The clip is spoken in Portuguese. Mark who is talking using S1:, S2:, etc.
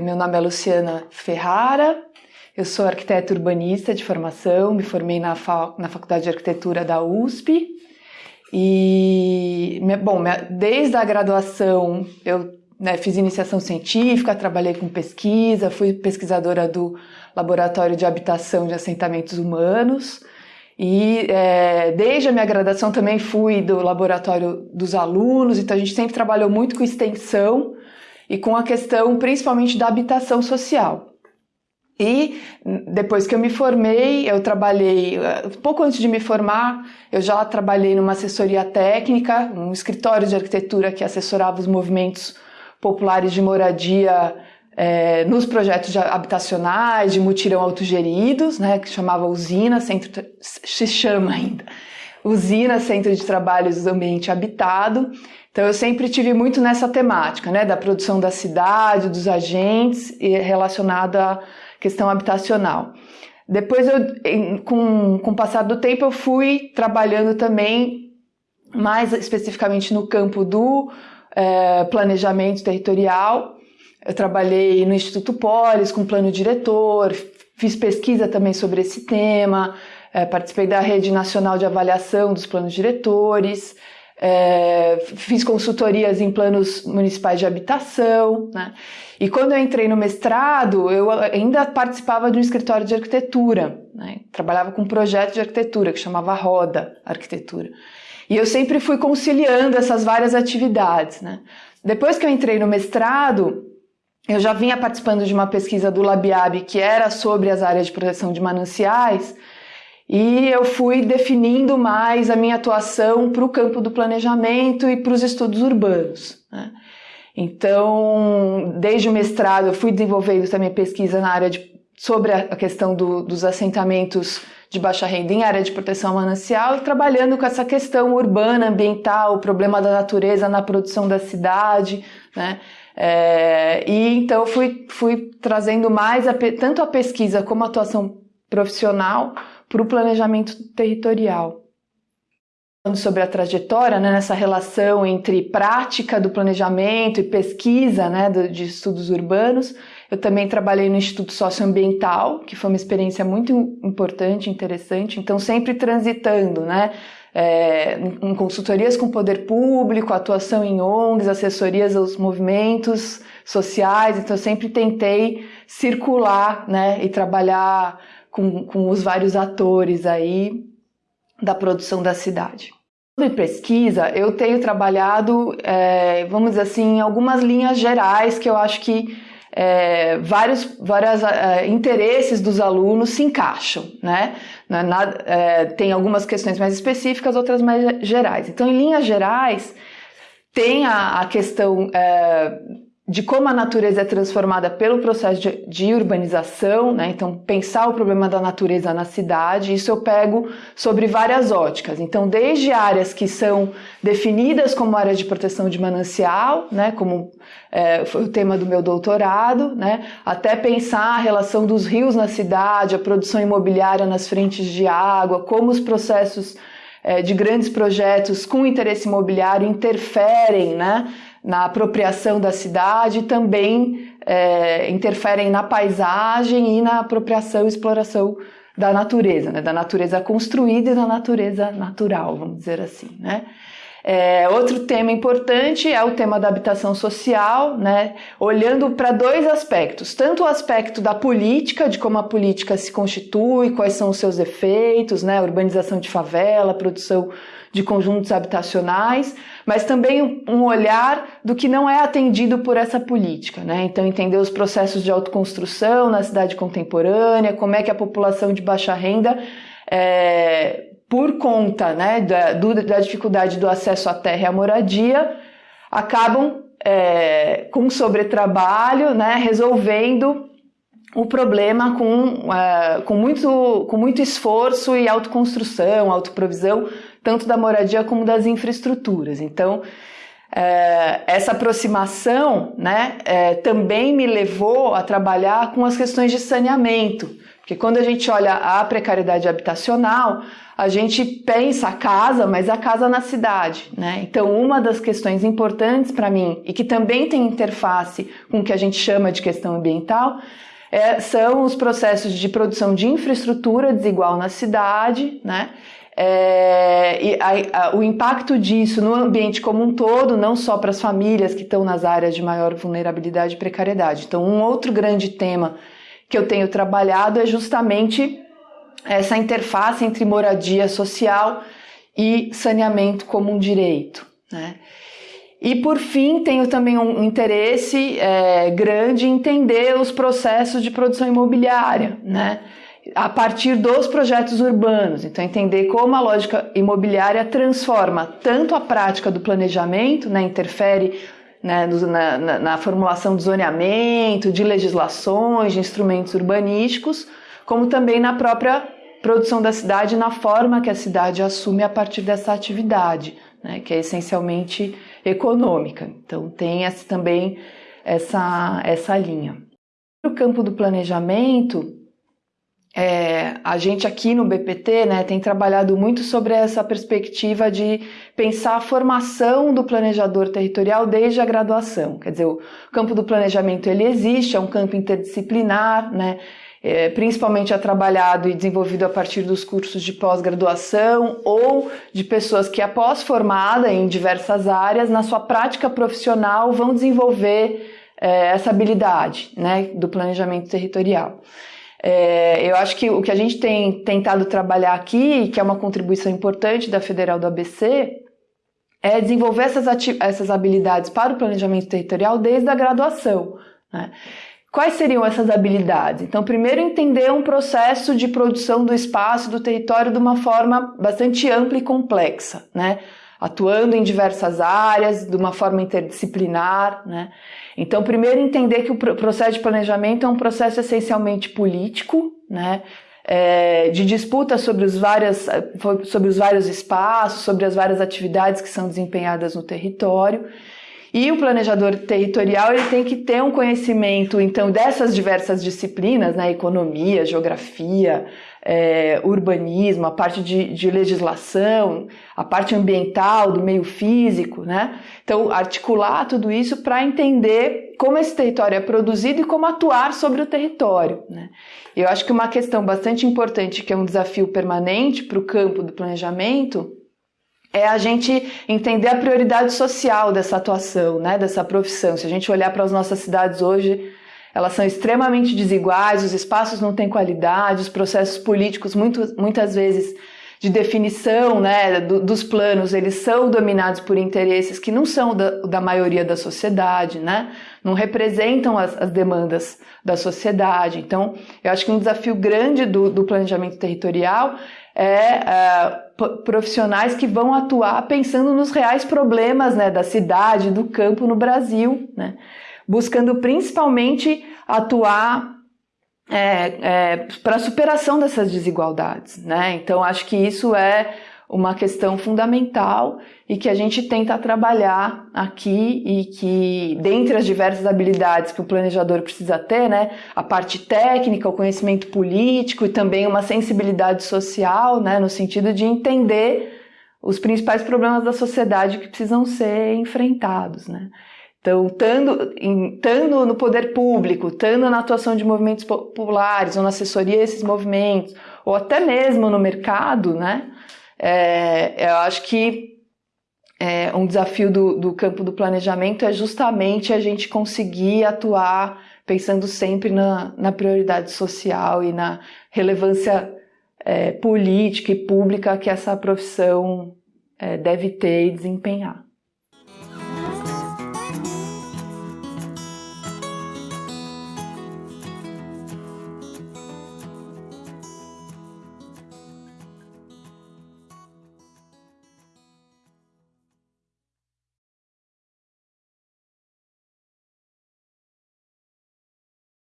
S1: Meu nome é Luciana Ferrara, eu sou arquiteta urbanista de formação, me formei na, na Faculdade de Arquitetura da USP e, bom, desde a graduação eu né, fiz iniciação científica, trabalhei com pesquisa, fui pesquisadora do Laboratório de Habitação de Assentamentos Humanos e é, desde a minha graduação também fui do laboratório dos alunos, então a gente sempre trabalhou muito com extensão e com a questão principalmente da habitação social. E depois que eu me formei, eu trabalhei, pouco antes de me formar, eu já trabalhei numa assessoria técnica, um escritório de arquitetura que assessorava os movimentos populares de moradia é, nos projetos habitacionais, de mutirão autogeridos, né, que chamava Usina, centro, se chama ainda, Usina Centro de Trabalhos do Ambiente Habitado, então eu sempre tive muito nessa temática, né, da produção da cidade, dos agentes e relacionada à questão habitacional. Depois, eu, com, com o passar do tempo, eu fui trabalhando também mais especificamente no campo do é, planejamento territorial. Eu trabalhei no Instituto Polis com plano diretor, fiz pesquisa também sobre esse tema, é, participei da Rede Nacional de Avaliação dos Planos Diretores, é, fiz consultorias em planos municipais de habitação, né? E quando eu entrei no mestrado, eu ainda participava de um escritório de arquitetura, né? Trabalhava com um projeto de arquitetura que chamava Roda Arquitetura. E eu sempre fui conciliando essas várias atividades, né? Depois que eu entrei no mestrado, eu já vinha participando de uma pesquisa do Labiab que era sobre as áreas de proteção de mananciais, e eu fui definindo mais a minha atuação para o campo do planejamento e para os estudos urbanos. Né? Então, desde o mestrado, eu fui desenvolvendo também pesquisa na área de, sobre a questão do, dos assentamentos de baixa renda em área de proteção manancial, trabalhando com essa questão urbana, ambiental, o problema da natureza na produção da cidade, né? É, e então fui, fui trazendo mais a, tanto a pesquisa como a atuação profissional para o planejamento territorial. Falando sobre a trajetória, né, nessa relação entre prática do planejamento e pesquisa né, de estudos urbanos, eu também trabalhei no Instituto Socioambiental, que foi uma experiência muito importante, interessante, então sempre transitando, né, é, em consultorias com poder público, atuação em ONGs, assessorias aos movimentos sociais, então sempre tentei circular né, e trabalhar com, com os vários atores aí da produção da cidade. Sobre pesquisa, eu tenho trabalhado, é, vamos dizer assim, em algumas linhas gerais que eu acho que é, vários vários é, interesses dos alunos se encaixam, né? Na, é, tem algumas questões mais específicas, outras mais gerais. Então, em linhas gerais, tem a, a questão é, de como a natureza é transformada pelo processo de, de, urbanização, né? Então, pensar o problema da natureza na cidade, isso eu pego sobre várias óticas. Então, desde áreas que são definidas como áreas de proteção de manancial, né? Como é, foi o tema do meu doutorado, né? Até pensar a relação dos rios na cidade, a produção imobiliária nas frentes de água, como os processos é, de grandes projetos com interesse imobiliário interferem, né? Na apropriação da cidade também é, interferem na paisagem e na apropriação e exploração da natureza, né? da natureza construída e da natureza natural, vamos dizer assim. Né? É, outro tema importante é o tema da habitação social, né? olhando para dois aspectos, tanto o aspecto da política, de como a política se constitui, quais são os seus efeitos, né? urbanização de favela, produção de conjuntos habitacionais, mas também um olhar do que não é atendido por essa política. Né? Então, entender os processos de autoconstrução na cidade contemporânea, como é que a população de baixa renda, é, por conta né, da, do, da dificuldade do acesso à terra e à moradia, acabam é, com sobretrabalho, né, resolvendo o problema com, uh, com, muito, com muito esforço e autoconstrução, autoprovisão, tanto da moradia como das infraestruturas. Então, é, essa aproximação né, é, também me levou a trabalhar com as questões de saneamento, Porque quando a gente olha a precariedade habitacional, a gente pensa a casa, mas a casa na cidade, né? Então, uma das questões importantes para mim e que também tem interface com o que a gente chama de questão ambiental é, são os processos de produção de infraestrutura desigual na cidade, né? É, e a, a, o impacto disso no ambiente como um todo, não só para as famílias que estão nas áreas de maior vulnerabilidade e precariedade. Então, um outro grande tema que eu tenho trabalhado é justamente essa interface entre moradia social e saneamento como um direito. Né? E por fim, tenho também um interesse é, grande em entender os processos de produção imobiliária, né? a partir dos projetos urbanos. Então, entender como a lógica imobiliária transforma tanto a prática do planejamento, né, interfere né, na, na, na formulação do zoneamento, de legislações, de instrumentos urbanísticos, como também na própria produção da cidade, na forma que a cidade assume a partir dessa atividade, né, que é essencialmente econômica. Então, tem essa, também essa, essa linha. No campo do planejamento, é, a gente aqui no BPT né, tem trabalhado muito sobre essa perspectiva de pensar a formação do planejador territorial desde a graduação. Quer dizer, o campo do planejamento ele existe, é um campo interdisciplinar, né, é, principalmente é trabalhado e desenvolvido a partir dos cursos de pós-graduação ou de pessoas que, após formada em diversas áreas, na sua prática profissional vão desenvolver é, essa habilidade né, do planejamento territorial. É, eu acho que o que a gente tem tentado trabalhar aqui, que é uma contribuição importante da Federal do ABC, é desenvolver essas, essas habilidades para o planejamento territorial desde a graduação. Né? Quais seriam essas habilidades? Então, primeiro, entender um processo de produção do espaço, do território, de uma forma bastante ampla e complexa, né? atuando em diversas áreas, de uma forma interdisciplinar. Né? Então, primeiro entender que o processo de planejamento é um processo essencialmente político, né? É, de disputa sobre os, várias, sobre os vários espaços, sobre as várias atividades que são desempenhadas no território. E o planejador territorial ele tem que ter um conhecimento, então, dessas diversas disciplinas, né, economia, geografia, é, urbanismo, a parte de, de, legislação, a parte ambiental, do meio físico, né? Então, articular tudo isso para entender como esse território é produzido e como atuar sobre o território, né? Eu acho que uma questão bastante importante, que é um desafio permanente para o campo do planejamento, é a gente entender a prioridade social dessa atuação, né, dessa profissão. Se a gente olhar para as nossas cidades hoje, elas são extremamente desiguais, os espaços não têm qualidade, os processos políticos, muito, muitas vezes, de definição né, do, dos planos, eles são dominados por interesses que não são da, da maioria da sociedade, né? não representam as, as, demandas da sociedade. Então, eu acho que um desafio grande do, do planejamento territorial é uh, profissionais que vão atuar pensando nos reais problemas né, da cidade, do campo no Brasil, né, buscando principalmente atuar é, é, para a superação dessas desigualdades. Né? Então, acho que isso é uma questão fundamental e que a gente tenta trabalhar aqui e que, dentre as diversas habilidades que o planejador precisa ter, né, a parte técnica, o conhecimento político e também uma sensibilidade social, né, no sentido de entender os principais problemas da sociedade que precisam ser enfrentados, né. Então, estando no poder público, estando na atuação de movimentos populares ou na assessoria a esses movimentos, ou até mesmo no mercado, né, é, eu acho que é, um desafio do, do campo do planejamento é justamente a gente conseguir atuar pensando sempre na, na prioridade social e na relevância é, política e pública que essa profissão é, deve ter e desempenhar.